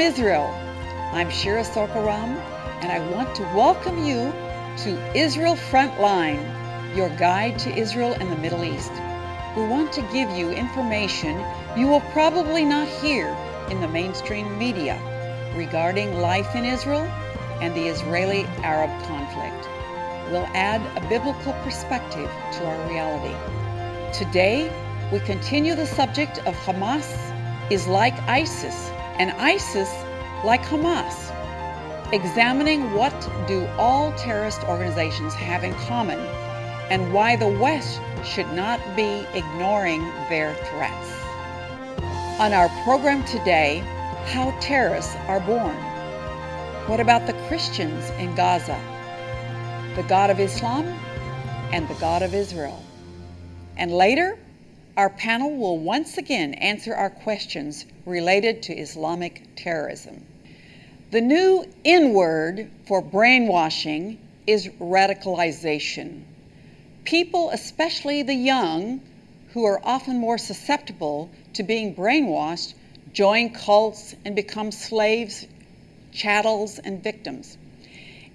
Israel. I'm Shira Sorko-Ram, and I want to welcome you to Israel Frontline, your guide to Israel and the Middle East. We want to give you information you will probably not hear in the mainstream media regarding life in Israel and the Israeli Arab conflict. We'll add a biblical perspective to our reality. Today, we continue the subject of Hamas is like ISIS and ISIS like Hamas, examining what do all terrorist organizations have in common and why the West should not be ignoring their threats. On our program today, how terrorists are born. What about the Christians in Gaza? The God of Islam and the God of Israel. And later, our panel will once again answer our questions related to Islamic terrorism. The new N word for brainwashing is radicalization. People, especially the young, who are often more susceptible to being brainwashed, join cults and become slaves, chattels, and victims.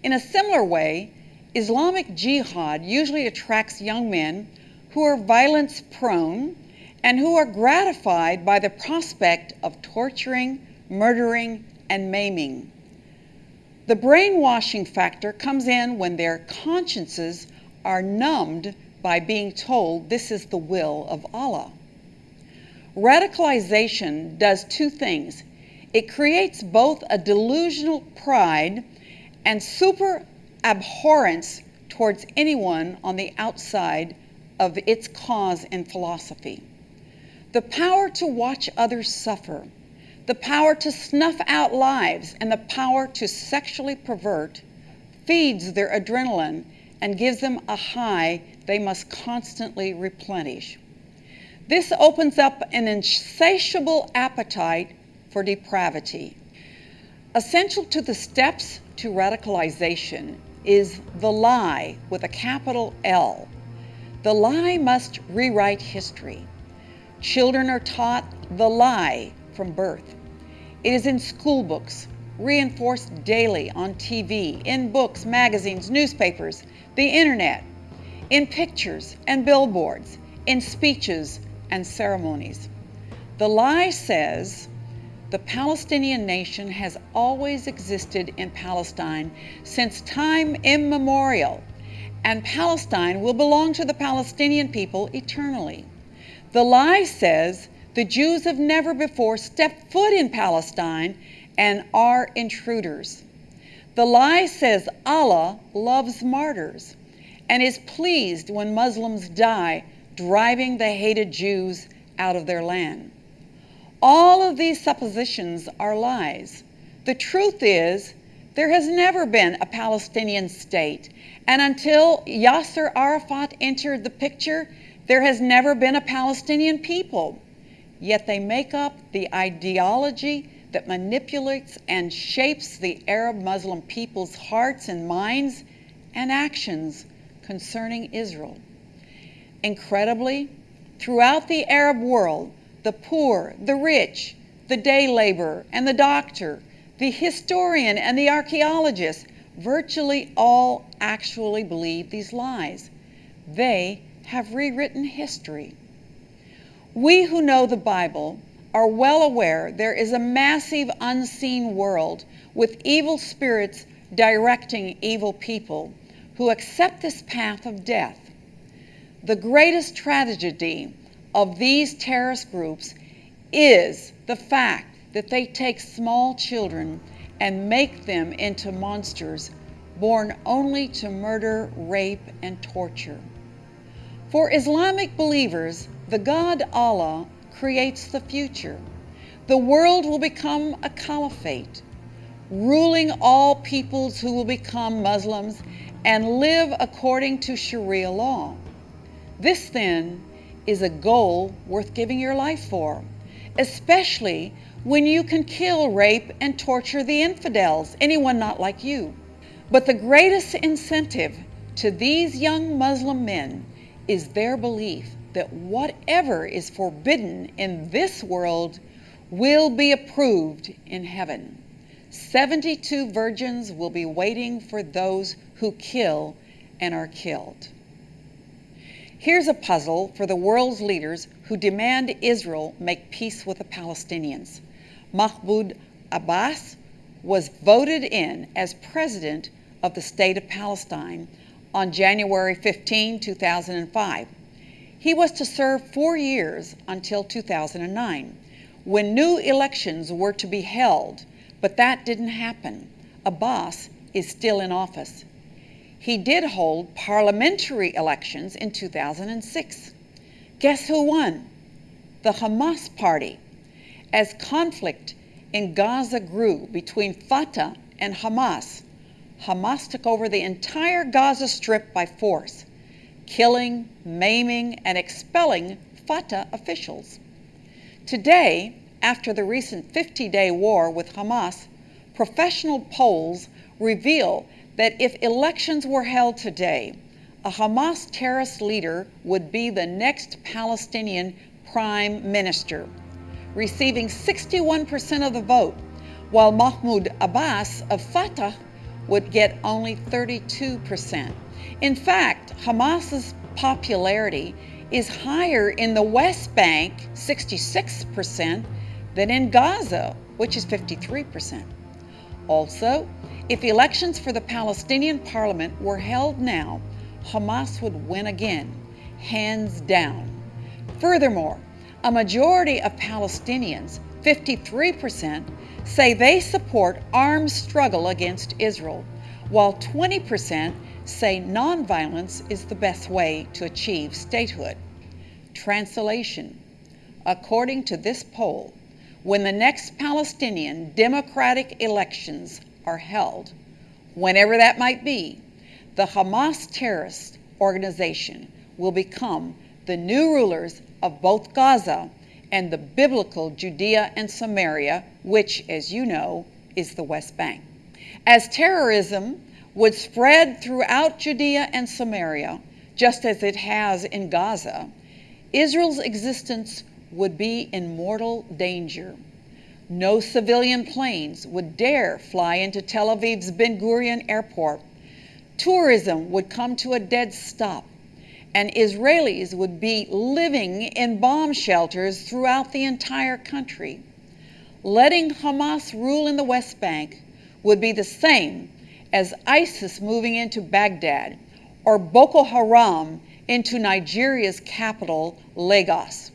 In a similar way, Islamic jihad usually attracts young men who are violence prone and who are gratified by the prospect of torturing, murdering, and maiming. The brainwashing factor comes in when their consciences are numbed by being told this is the will of Allah. Radicalization does two things it creates both a delusional pride and super abhorrence towards anyone on the outside of its cause and philosophy. The power to watch others suffer, the power to snuff out lives, and the power to sexually pervert feeds their adrenaline and gives them a high they must constantly replenish. This opens up an insatiable appetite for depravity. Essential to the steps to radicalization is the lie with a capital L. The lie must rewrite history. Children are taught the lie from birth. It is in school books, reinforced daily on TV, in books, magazines, newspapers, the internet, in pictures and billboards, in speeches and ceremonies. The lie says the Palestinian nation has always existed in Palestine since time immemorial, and Palestine will belong to the Palestinian people eternally. The lie says the Jews have never before stepped foot in Palestine and are intruders. The lie says Allah loves martyrs and is pleased when Muslims die, driving the hated Jews out of their land. All of these suppositions are lies. The truth is, there has never been a Palestinian state, and until Yasser Arafat entered the picture, there has never been a Palestinian people. Yet they make up the ideology that manipulates and shapes the Arab Muslim people's hearts and minds and actions concerning Israel. Incredibly, throughout the Arab world, the poor, the rich, the day laborer and the doctor, the historian and the archaeologist, virtually all actually believe these lies. They have rewritten history. We who know the Bible are well aware there is a massive unseen world with evil spirits directing evil people who accept this path of death. The greatest tragedy of these terrorist groups is the fact that they take small children and make them into monsters born only to murder, rape, and torture. For Islamic believers, the God Allah creates the future. The world will become a caliphate, ruling all peoples who will become Muslims and live according to Sharia law. This then is a goal worth giving your life for, especially when you can kill, rape, and torture the infidels, anyone not like you. But the greatest incentive to these young Muslim men is their belief that whatever is forbidden in this world will be approved in heaven. 72 virgins will be waiting for those who kill and are killed. Here's a puzzle for the world's leaders who demand Israel make peace with the Palestinians. Mahmoud Abbas was voted in as president of the state of Palestine on January 15, 2005. He was to serve four years until 2009, when new elections were to be held, but that didn't happen. Abbas is still in office. He did hold parliamentary elections in 2006. Guess who won? The Hamas party. As conflict in Gaza grew between Fatah and Hamas, Hamas took over the entire Gaza Strip by force, killing, maiming, and expelling Fatah officials. Today, after the recent 50 day war with Hamas, professional polls reveal that if elections were held today, a Hamas terrorist leader would be the next Palestinian prime minister receiving 61% of the vote, while Mahmoud Abbas of Fatah would get only 32%. In fact, Hamas's popularity is higher in the West Bank, 66%, than in Gaza, which is 53%. Also, if elections for the Palestinian parliament were held now, Hamas would win again, hands down. Furthermore, a majority of Palestinians, 53%, say they support armed struggle against Israel, while 20% say nonviolence is the best way to achieve statehood. Translation According to this poll, when the next Palestinian democratic elections are held, whenever that might be, the Hamas terrorist organization will become the new rulers of both Gaza and the biblical Judea and Samaria, which, as you know, is the West Bank. As terrorism would spread throughout Judea and Samaria, just as it has in Gaza, Israel's existence would be in mortal danger. No civilian planes would dare fly into Tel Aviv's Ben Gurion airport. Tourism would come to a dead stop and Israelis would be living in bomb shelters throughout the entire country. Letting Hamas rule in the West Bank would be the same as ISIS moving into Baghdad or Boko Haram into Nigeria's capital, Lagos.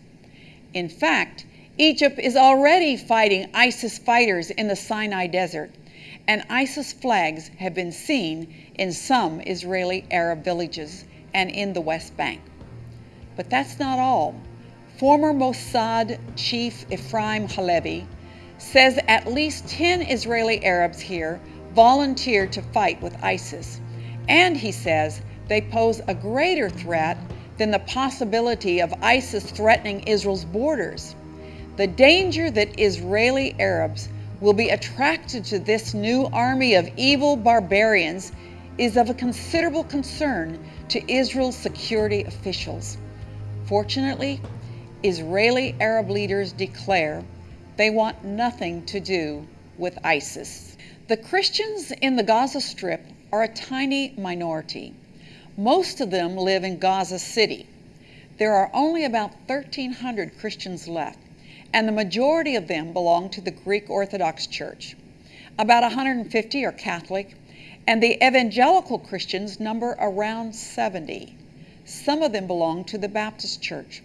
In fact, Egypt is already fighting ISIS fighters in the Sinai Desert, and ISIS flags have been seen in some Israeli Arab villages and in the West Bank. But that's not all. Former Mossad chief Ephraim Halevi says at least 10 Israeli Arabs here volunteered to fight with ISIS. And he says they pose a greater threat than the possibility of ISIS threatening Israel's borders. The danger that Israeli Arabs will be attracted to this new army of evil barbarians is of a considerable concern to Israel's security officials. Fortunately, Israeli Arab leaders declare they want nothing to do with ISIS. The Christians in the Gaza Strip are a tiny minority. Most of them live in Gaza City. There are only about 1,300 Christians left, and the majority of them belong to the Greek Orthodox Church. About 150 are Catholic, and the evangelical Christians number around 70. Some of them belong to the Baptist Church.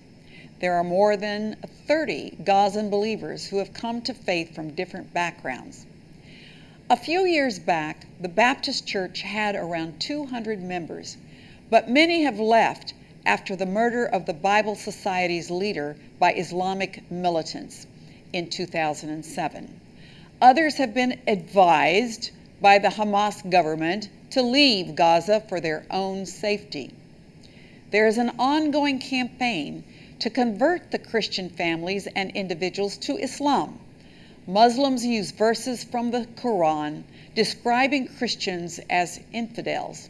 There are more than 30 Gazan believers who have come to faith from different backgrounds. A few years back, the Baptist Church had around 200 members, but many have left after the murder of the Bible Society's leader by Islamic militants in 2007. Others have been advised by the Hamas government to leave Gaza for their own safety. There is an ongoing campaign to convert the Christian families and individuals to Islam. Muslims use verses from the Quran describing Christians as infidels.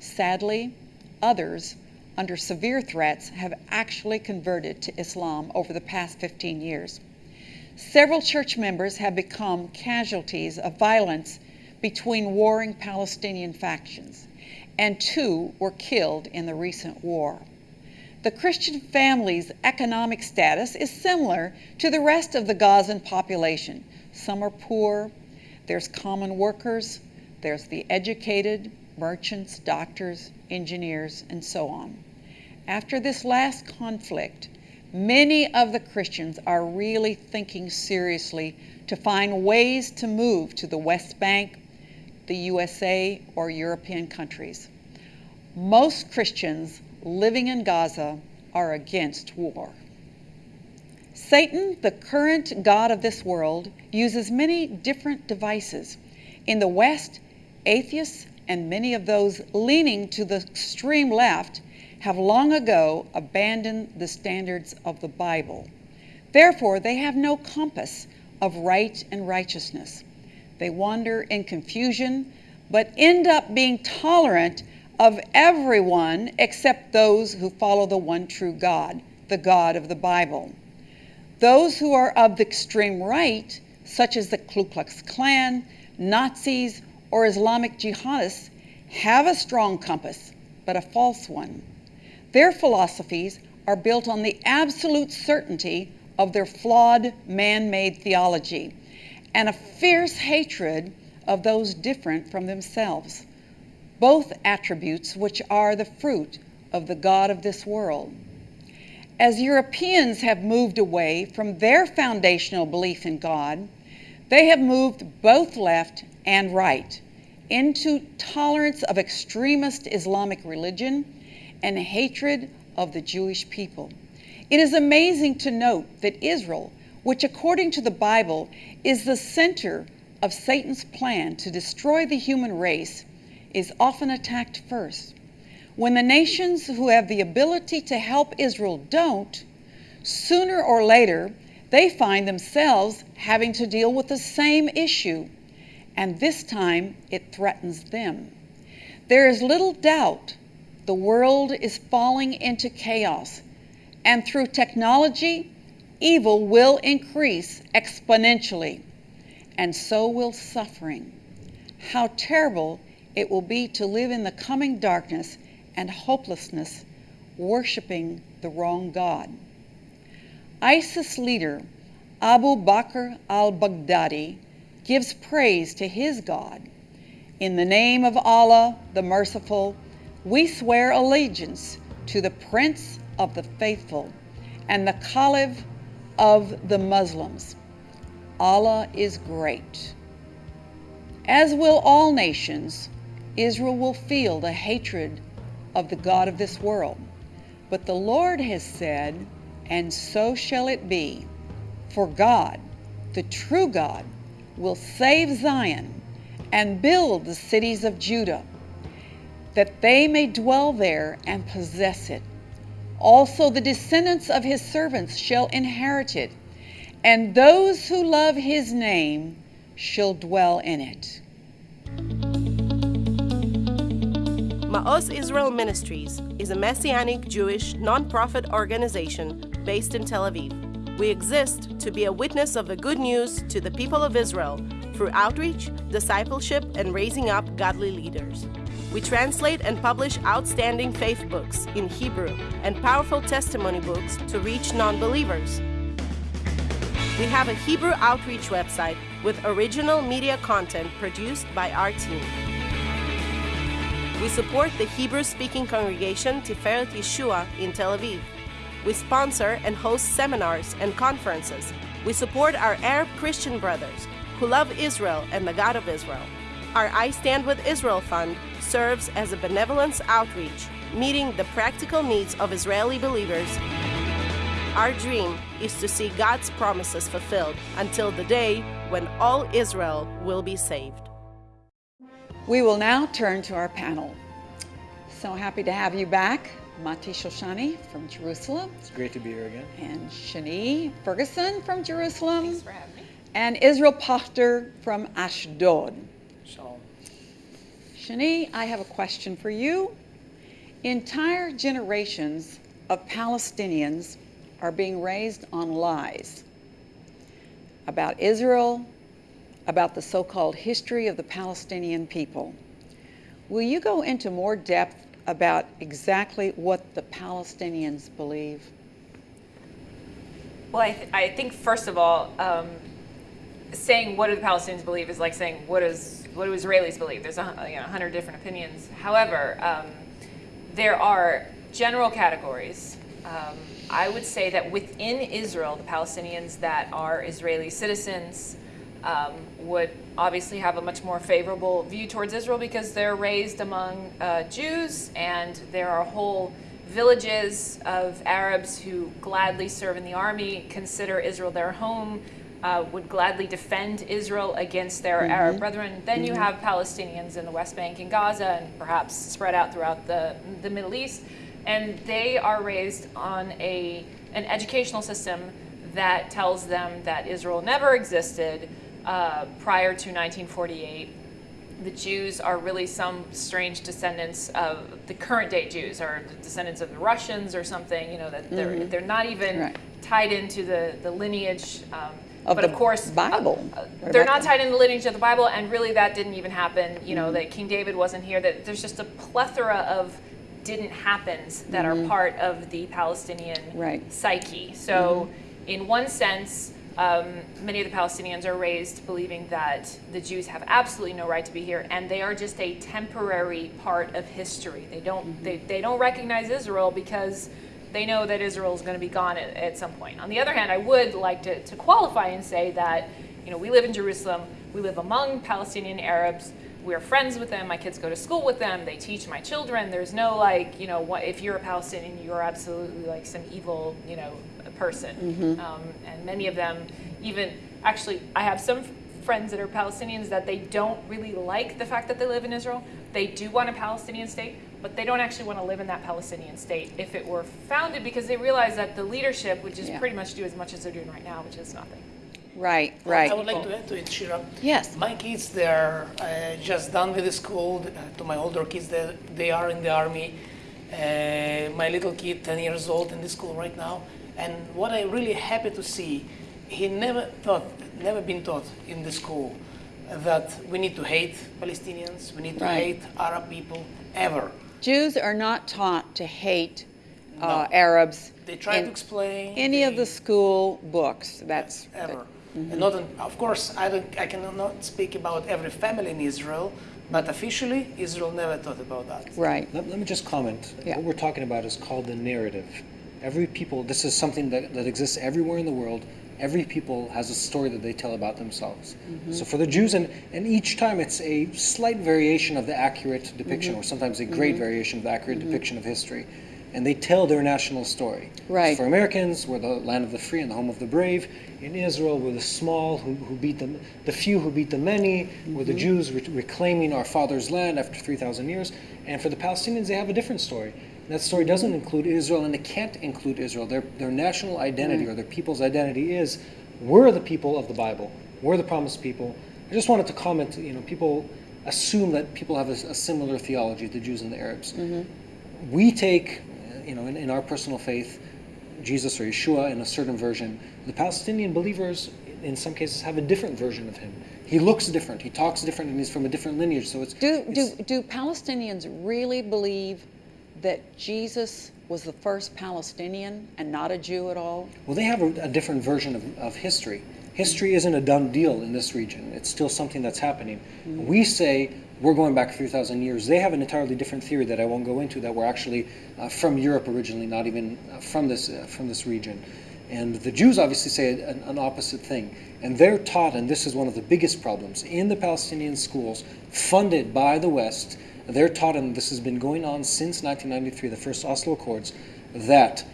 Sadly, others, under severe threats, have actually converted to Islam over the past 15 years. several church members have become casualties of violence between warring Palestinian factions, and two were killed in the recent war. The Christian family's economic status is similar to the rest of the Gazan population. Some are poor, there's common workers, there's the educated, merchants, doctors, engineers, and so on. After this last conflict, many of the Christians are really thinking seriously to find ways to move to the West Bank, the USA, or European countries. Most Christians living in Gaza are against war. Satan, the current God of this world, uses many different devices. In the West, atheists and many of those leaning to the extreme left have long ago abandoned the standards of the Bible. Therefore, they have no compass of right and righteousness. They wander in confusion, but end up being tolerant of everyone except those who follow the one true God, the God of the Bible. Those who are of the extreme right, such as the Ku Klux Klan, Nazis, or Islamic jihadists, have a strong compass, but a false one. Their philosophies are built on the absolute certainty of their flawed man made theology and a fierce hatred of those different from themselves both attributes which are the fruit of the God of this world. As Europeans have moved away from their foundational belief in God, they have moved both left and right into tolerance of extremist Islamic religion and hatred of the Jewish people. It is amazing to note that Israel, which according to the Bible is the center of Satan's plan to destroy the human race, is often attacked first. When the nations who have the ability to help Israel don't, sooner or later, they find themselves having to deal with the same issue, and this time it threatens them. There is little doubt the world is falling into chaos, and through technology, evil will increase exponentially, and so will suffering. How terrible it will be to live in the coming darkness and hopelessness, worshiping the wrong God. ISIS leader Abu Bakr al Baghdadi gives praise to his God. In the name of Allah, the Merciful, we swear allegiance to the Prince of the Faithful and the Caliph of the Muslims. Allah is great. As will all nations, Israel will feel the hatred of the God of this world. But the Lord has said, and so shall it be. For God, the true God, will save Zion and build the cities of Judah, that they may dwell there and possess it. Also, the descendants of his servants shall inherit it, and those who love his name shall dwell in it. Ma'oz Israel Ministries is a Messianic Jewish nonprofit organization based in Tel Aviv. We exist to be a witness of the good news to the people of Israel through outreach, discipleship, and raising up godly leaders. We translate and publish outstanding faith books in Hebrew and powerful testimony books to reach non believers. We have a Hebrew outreach website with original media content produced by our team. We support the Hebrew speaking congregation Tiferet Yeshua in Tel Aviv. We sponsor and host seminars and conferences. We support our Arab Christian brothers who love Israel and the God of Israel. Our I Stand with Israel Fund serves as a benevolence outreach, meeting the practical needs of Israeli believers. Our dream is to see God's promises fulfilled until the day when all Israel will be saved. We will now turn to our panel. So happy to have you back, Mati Shoshani from Jerusalem. It's great to be here again. And Shani Ferguson from Jerusalem. Thanks for having me. And Israel Pochtar from Ashdod. Shani, I have a question for you. Entire generations of Palestinians are being raised on lies. about Israel, about the so called history of the Palestinian people. Will you go into more depth about exactly what the Palestinians believe? Well, I, th- I think first of all, um, saying what do the Palestinians believe is like saying what does what do Israelis believe. There's a you know, hundred different opinions. However, um, there are general categories. Um, I would say that within Israel, the Palestinians that are Israeli citizens um, would obviously have a much more favorable view towards Israel because they're raised among uh, Jews and there are whole villages of Arabs who gladly serve in the army, consider Israel their home, uh, would gladly defend Israel against their mm-hmm. Arab brethren. Then mm-hmm. you have Palestinians in the West Bank and Gaza and perhaps spread out throughout the, the Middle East. And they are raised on a, an educational system that tells them that Israel never existed, uh, prior to 1948. The Jews are really some strange descendants of the current day Jews, or descendants of the Russians or something. You know that they're mm-hmm. they're not even right. tied into the the lineage. Um, of but of course, Bible. Uh, they're not tied in the lineage of the Bible, and really that didn't even happen. You know mm-hmm. that King David wasn't here. That there's just a plethora of didn't happens that mm-hmm. are part of the Palestinian right. psyche. So, mm-hmm. in one sense, um, many of the Palestinians are raised believing that the Jews have absolutely no right to be here, and they are just a temporary part of history. They don't mm-hmm. they, they don't recognize Israel because they know that Israel is going to be gone at, at, some point. On the other hand, I would like to, to qualify and say that you know we live in Jerusalem, we live among Palestinian Arabs. We're friends with them. My kids go to school with them. They teach my children. There's no like, you know, what, if you're a Palestinian, you're absolutely like some evil, you know, person. Mm-hmm. Um, and many of them, even actually, I have some friends that are Palestinians that they don't really like the fact that they live in Israel. They do want a Palestinian state, but they don't actually want to live in that Palestinian state if it were founded because they realize that the leadership would just yeah. pretty much do as much as they're doing right now, which is nothing. Right, right. I would like to add to it, Shira. Yes. My kids, they're uh, just done with the school. Uh, to my older kids, they, they are in the army. Uh, my little kid, 10 years old, in the school right now. And what I'm really happy to see, he never thought, never been taught in the school that we need to hate Palestinians, we need to right. hate Arab people, ever. Jews are not taught to hate uh, no. Arabs. They try to explain any they, of the school books. That's ever. Mm-hmm. And not, of course, I don't. I cannot speak about every family in Israel, but officially, Israel never thought about that. Right. Let, let me just comment. Yeah. What we're talking about is called the narrative. Every people, this is something that, that exists everywhere in the world. Every people has a story that they tell about themselves. Mm-hmm. So for the Jews, and, and each time it's a slight variation of the accurate depiction, mm-hmm. or sometimes a great mm-hmm. variation of the accurate mm-hmm. depiction of history. And they tell their national story. Right. So for Americans, we're the land of the free and the home of the brave. In Israel, we're the small who, who beat the, the few who beat the many. We're the mm-hmm. Jews re- reclaiming our father's land after 3,000 years. And for the Palestinians, they have a different story that story doesn't include Israel, and it can't include Israel. Their, their national identity mm. or their people's identity is we're the people of the Bible. We're the promised people. I just wanted to comment. You know, people assume that people have a, a similar theology, the Jews and the Arabs. Mm-hmm. We take, you know, in, in our personal faith, Jesus or Yeshua in a certain version. The Palestinian believers, in some cases, have a different version of him. He looks different. He talks different, and he's from a different lineage. So it's do it's, do do Palestinians really believe that Jesus was the first Palestinian and not a Jew at all? Well, they have a, a different version of, of history. History isn't a done deal in this region. It's still something that's happening. Mm-hmm. We say we're going back 3,000 years. They have an entirely different theory that I won't go into. That we're actually uh, from Europe originally, not even uh, from this uh, from this region. And the Jews obviously say an, an, opposite thing. And they're taught, and this is one of the biggest problems in the Palestinian schools, funded by the West, they're taught, and this has been going on since 1993, the first Oslo Accords, that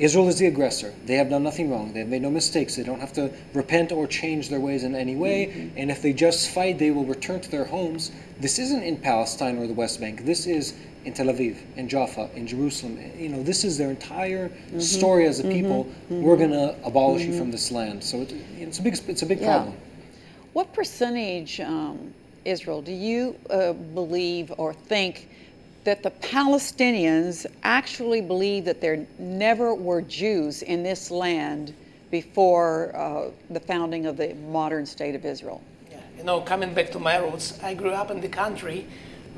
Israel is the aggressor. They have done nothing wrong. They have made no mistakes. They don't have to repent or change their ways in any way. Mm-hmm. And if they just fight, they will return to their homes. This isn't in Palestine or the West Bank. This is in Tel Aviv, in Jaffa, in Jerusalem. You know, this is their entire mm-hmm. story as a mm-hmm. people. Mm-hmm. We're going to abolish you mm-hmm. from this land. So it, it's a big, it's a big yeah. problem. What percentage um, Israel, do you uh, believe or think that the Palestinians actually believe that there never were Jews in this land before uh, the founding of the modern state of Israel. Yeah. You know, coming back to my roots, I grew up in the country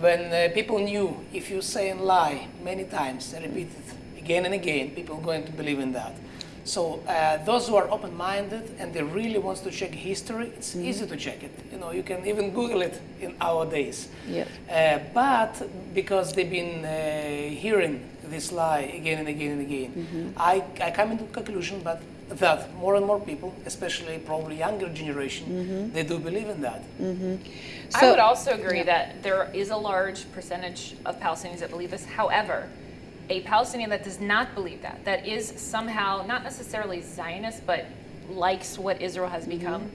when uh, people knew if you say and lie many times repeat it again and again, people are going to believe in that. So uh, those who are open-minded and they really wants to check history, it's Mm-hmm. easy to check it. You know, you can even Google it in our days. Yes. Uh, but because they've been uh, hearing this lie again and again and again, Mm-hmm. I, I come into conclusion, but that more and more people, especially probably younger generation, Mm-hmm. they do believe in that. I So- would also agree yeah. that there is a large percentage of Palestinians that believe this. However, a Palestinian that does not believe that, that is somehow not necessarily Zionist, but likes what Israel has Mm-hmm. become,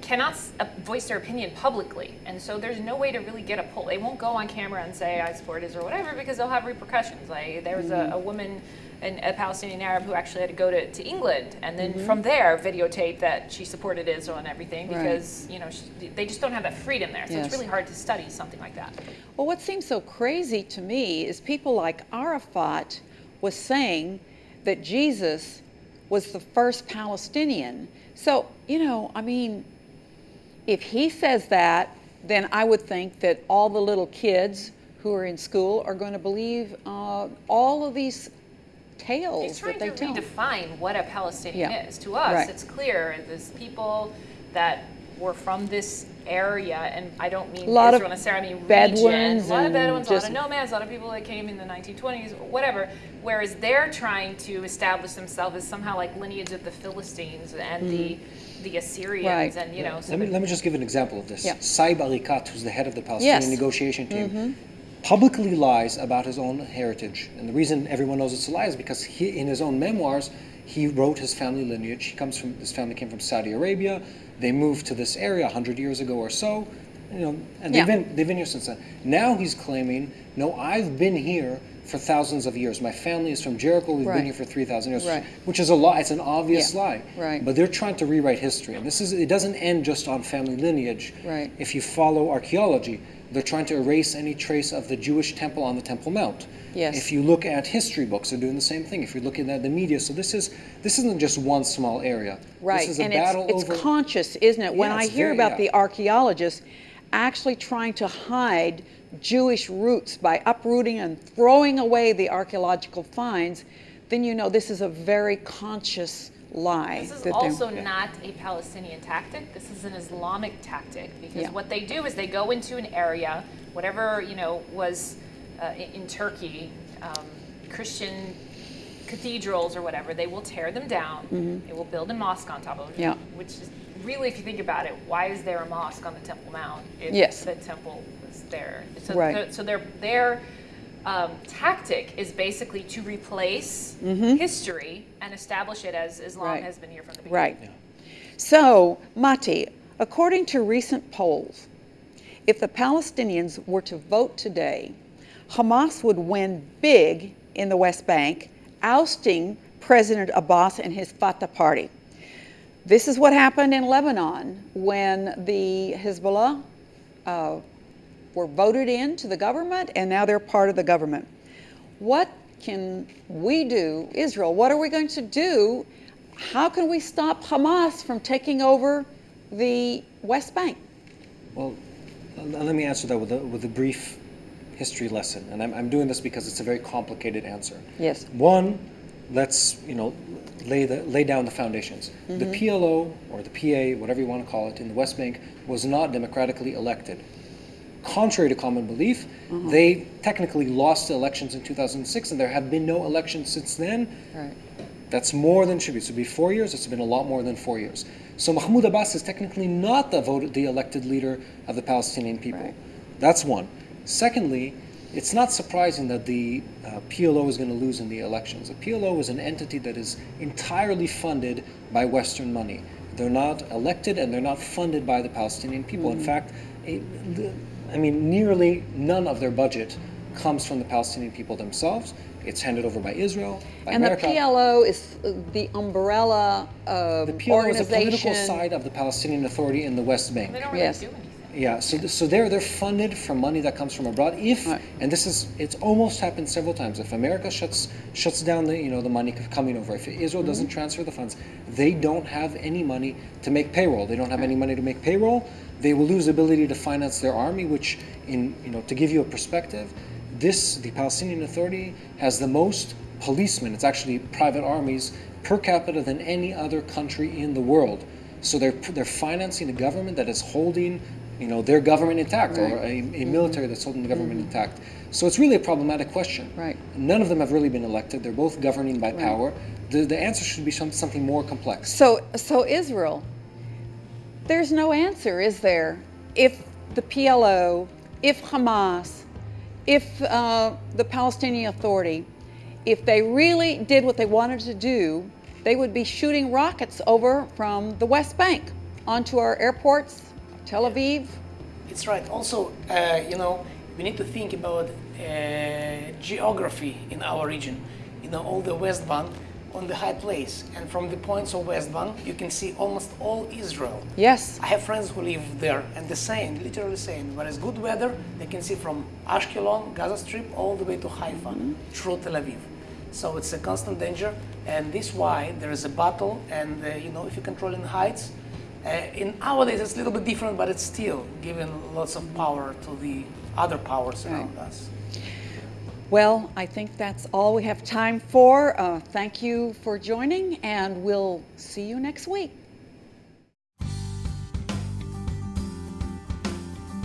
cannot uh, voice their opinion publicly. And so there's no way to really get a poll. They won't go on camera and say, I support Israel, or whatever, because they'll have repercussions. Like there was Mm-hmm. a, a woman, an, a Palestinian Arab, who actually had to go to, to England and then Mm-hmm. from there videotape that she supported Israel and everything Right. because, you know, she, they just don't have that freedom there. So Yes. it's really hard to study something like that. Well, what seems so crazy to me is people like Arafat was saying that Jesus was the first Palestinian. So, you know, I mean, if he says that, then I would think that all the little kids who are in school are going to believe uh, all of these tales He's trying that they to tell. redefine what a Palestinian Yeah. is. To us, Right. it's clear there's people that were from this area, and I don't mean A lot of Israel necessarily, I mean Bedouins region. A lot of and Bedouins, a lot of nomads, a lot of people that came in the 1920s, whatever. Whereas they're trying to establish themselves as somehow like lineage of the Philistines and the mm. the Assyrians. Right. and you know. So Let me, let me just give an example of this. Yeah. Saeb Erekat, who's the head of the Palestinian Yes. Negotiation team, mm-hmm. Publicly lies about his own heritage. And the reason everyone knows it's a lie is because he, in his own memoirs, he wrote his family lineage. He comes from, his family came from Saudi Arabia. They moved to this area 100 years ago or so. You know, and they've, been, they've been here since then. Now he's claiming, no, I've been here for thousands of years. My family is from Jericho. We've Right. been here for 3,000 years. Right. Which is a lie. It's an obvious Yeah. lie. Right. But they're trying to rewrite history. And this is it doesn't end just on family lineage. Right. If you follow archaeology, they're trying to erase any trace of the Jewish temple on the Temple Mount. Yes. If you look at history books, they're doing the same thing. If you're looking at the media, so this is this isn't just one small area. Right, This is a and battle it's, it's over. conscious, isn't it? when I hear very- about yeah. the archaeologists actually trying to hide Jewish roots by uprooting and throwing away the archaeological finds, then you know this is a very conscious lie. This is that they're- also not a Palestinian tactic. This is an Islamic tactic because Yeah. what they do is they go into an area, whatever you know was uh, in, Turkey, um, Christian cathedrals or whatever. They will tear them down. They will build a mosque on top of it. Yeah. Which is really, if you think about it, why is there a mosque on the Temple Mount if Yes. the temple was there? So, Right. so their their um, tactic is basically to replace history and establish it as Islam. Right. has been here from the beginning. Right. So, Mati, according to recent polls, if the Palestinians were to vote today, Hamas would win big in the West Bank, ousting President Abbas and his Fatah party. This is what happened in Lebanon when the Hezbollah uh, were voted into the government and now they're part of the government. What can we do, Israel? What are we going to do? How can we stop Hamas from taking over the West Bank? Well, let me answer that with a, with a brief history lesson, and I'm, I'm doing this because it's a very complicated answer. Yes. One, let's you know lay the lay down the foundations. The mm-hmm. PLO or the PA, whatever you want to call it, in the West Bank was not democratically elected. Contrary to common belief, they technically lost the elections in 2006, and there have been no elections since then. Right. That's more than should be. So be four years. It's been a lot more than four years. So Mahmoud Abbas is technically not the voted, the elected leader of the Palestinian people. Right. That's one. Secondly, it's not surprising that the uh, PLO is going to lose in the elections. The PLO is an entity that is entirely funded by Western money. They're not elected and they're not funded by the Palestinian people. In fact, a, the, I mean, nearly none of their budget comes from the Palestinian people themselves. It's handed over by Israel, by And America. the PLO is the umbrella um, The PLO is the political side of the Palestinian Authority in the West Bank. They don't really Yes. Yeah, so th- so they're they're funded from money that comes from abroad. If Right. and this is it's almost happened several times. If America shuts shuts down the you know the money coming over, if Israel Mm-hmm. doesn't transfer the funds, they don't have any money to make payroll. They don't have any money to make payroll. They will lose the ability to finance their army, which in you know to give you a perspective, this the Palestinian Authority has the most policemen. It's actually private armies per capita than any other country in the world. So they're they're financing a government that is holding, you know, their government intact, or a, a military that's holding the government intact. So it's really a problematic question. Right. None of them have really been elected. They're both governing by power. The the answer should be some, something more complex. So, so Israel, there's no answer, is there? If the PLO, if Hamas, if uh, the Palestinian Authority, if they really did what they wanted to do, they would be shooting rockets over from the West Bank onto our airports, Tel Aviv. It's right. Also, uh, you know, we need to think about uh, geography in our region. You know, all the West Bank on the high place, and from the points of West Bank, you can see almost all Israel. Yes. I have friends who live there, and the same, literally same. When it's good weather, they can see from Ashkelon, Gaza Strip, all the way to Haifa through Tel Aviv. So it's a constant danger, and this why there is a battle. And uh, you know, if you control in heights, in nowadays it's a little bit different, but it's still giving lots of power to the other powers around us. Well, I think that's all we have time for. Uh, thank you for joining, and we'll see you next week.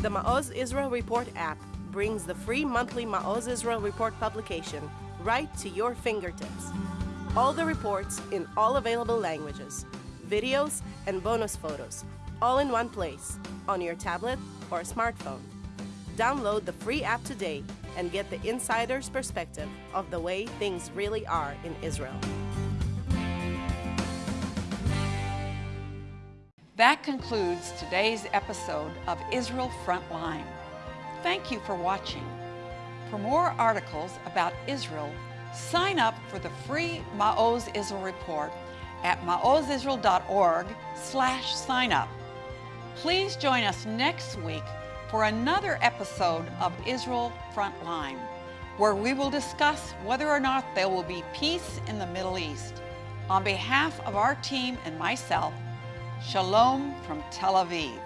The Ma'oz Israel Report app brings the free monthly Ma'oz Israel Report publication right to your fingertips. All the reports in all available languages, videos, and bonus photos, all in one place, on your tablet or smartphone. Download the free app today and get the insider's perspective of the way things really are in Israel. That concludes today's episode of Israel Frontline. Thank you for watching. For more articles about Israel, sign up for the free Ma'oz Israel report at maozisrael.org slash sign up. Please join us next week for another episode of Israel Frontline, where we will discuss whether or not there will be peace in the Middle East. On behalf of our team and myself, Shalom from Tel Aviv.